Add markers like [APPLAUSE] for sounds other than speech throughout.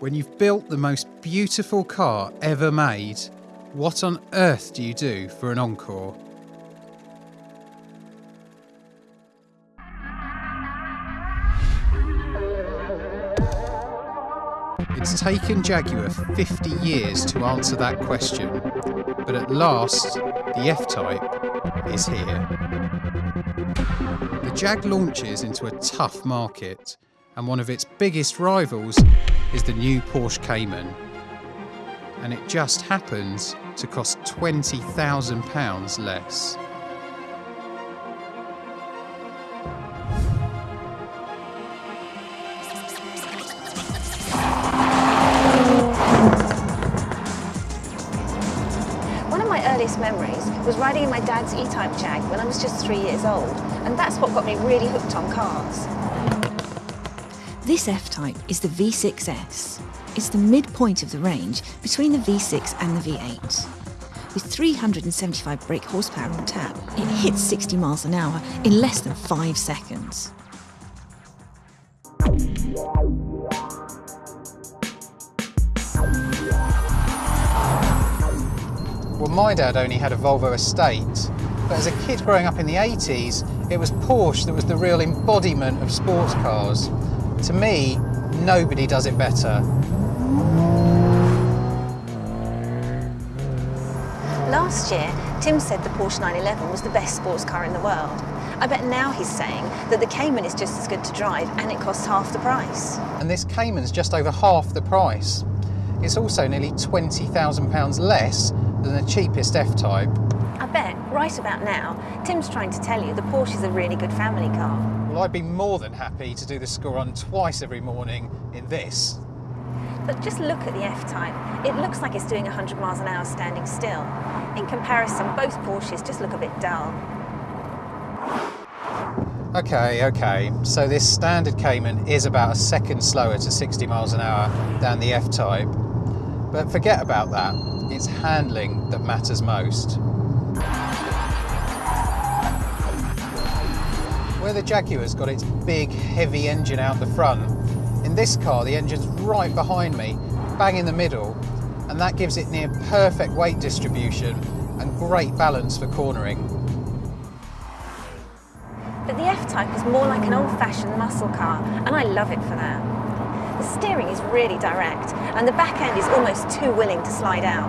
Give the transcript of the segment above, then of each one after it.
When you've built the most beautiful car ever made, what on earth do you do for an encore? It's taken Jaguar 50 years to answer that question, but at last, the F-Type is here. The Jag launches into a tough market, and one of its biggest rivals is the new Porsche Cayman. And it just happens to cost £20,000 less. One of my earliest memories was riding in my dad's E-Type Jag when I was just three years old, and that's what got me really hooked on cars. This F-Type is the V6S. It's the midpoint of the range between the V6 and the V8. With 375 brake horsepower on tap, it hits 60 miles an hour in less than five seconds. Well, my dad only had a Volvo estate, but as a kid growing up in the 80s, it was Porsche that was the real embodiment of sports cars. To me, nobody does it better. Last year, Tim said the Porsche 911 was the best sports car in the world. I bet now he's saying that the Cayman is just as good to drive and it costs half the price. And this Cayman's just over half the price. It's also nearly £20,000 less than the cheapest F-Type. I bet, right about now, Tim's trying to tell you the Porsche is a really good family car. Well, I'd be more than happy to do the score run twice every morning in this. But just look at the F-Type. It looks like it's doing 100 miles an hour standing still. In comparison, both Porsches just look a bit dull. Okay, okay, so this standard Cayman is about a second slower to 60 miles an hour than the F-Type. But forget about that, it's handling that matters most. Where the Jaguar's got its big, heavy engine out the front, in this car the engine's right behind me, bang in the middle, and that gives it near perfect weight distribution and great balance for cornering. But the F-Type is more like an old-fashioned muscle car, and I love it for that. The steering is really direct, and the back end is almost too willing to slide out.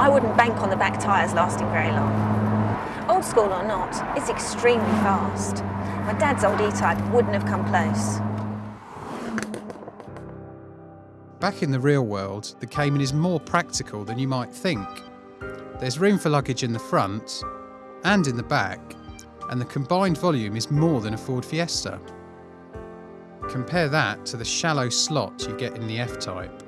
I wouldn't bank on the back tyres lasting very long. Old school or not, it's extremely fast. My dad's old E-Type wouldn't have come close. Back in the real world, the Cayman is more practical than you might think. There's room for luggage in the front and in the back, and the combined volume is more than a Ford Fiesta. Compare that to the shallow slot you get in the F-Type.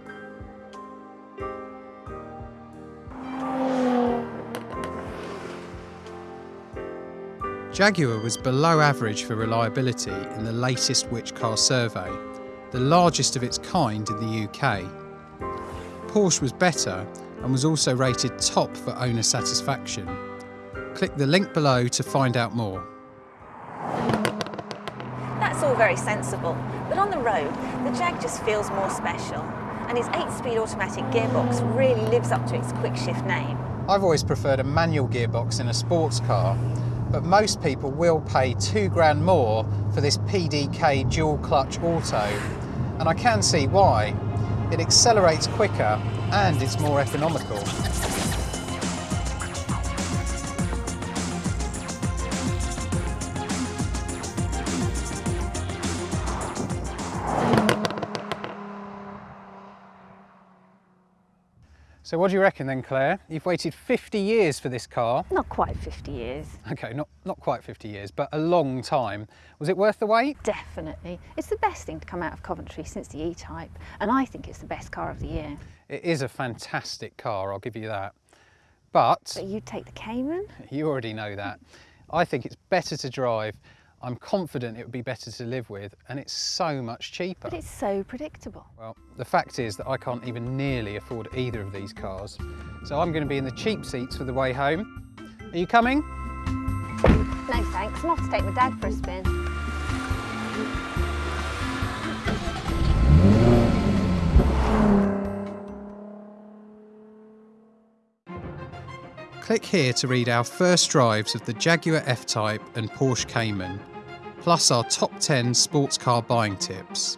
Jaguar was below average for reliability in the latest Which Car survey, the largest of its kind in the UK. Porsche was better and was also rated top for owner satisfaction. Click the link below to find out more. That's all very sensible, but on the road, the Jag just feels more special. And its 8-speed automatic gearbox really lives up to its quick shift name. I've always preferred a manual gearbox in a sports car, but most people will pay two grand more for this PDK dual clutch auto. And I can see why. It accelerates quicker and it's more economical. So what do you reckon then, Claire? You've waited 50 years for this car. Not quite 50 years. Okay, not, not quite 50 years, but a long time. Was it worth the wait? Definitely. It's the best thing to come out of Coventry since the E-Type, and I think it's the best car of the year. It is a fantastic car, I'll give you that. But, But you take the Cayman? [LAUGHS] you already know that. I think it's better to drive. I'm confident it would be better to live with and it's so much cheaper. But it's so predictable. Well, the fact is that I can't even nearly afford either of these cars. So I'm going to be in the cheap seats for the way home. Are you coming? No thanks, I'm off to take my dad for a spin. Click here to read our first drives of the Jaguar F-Type and Porsche Cayman plus our top 10 sports car buying tips.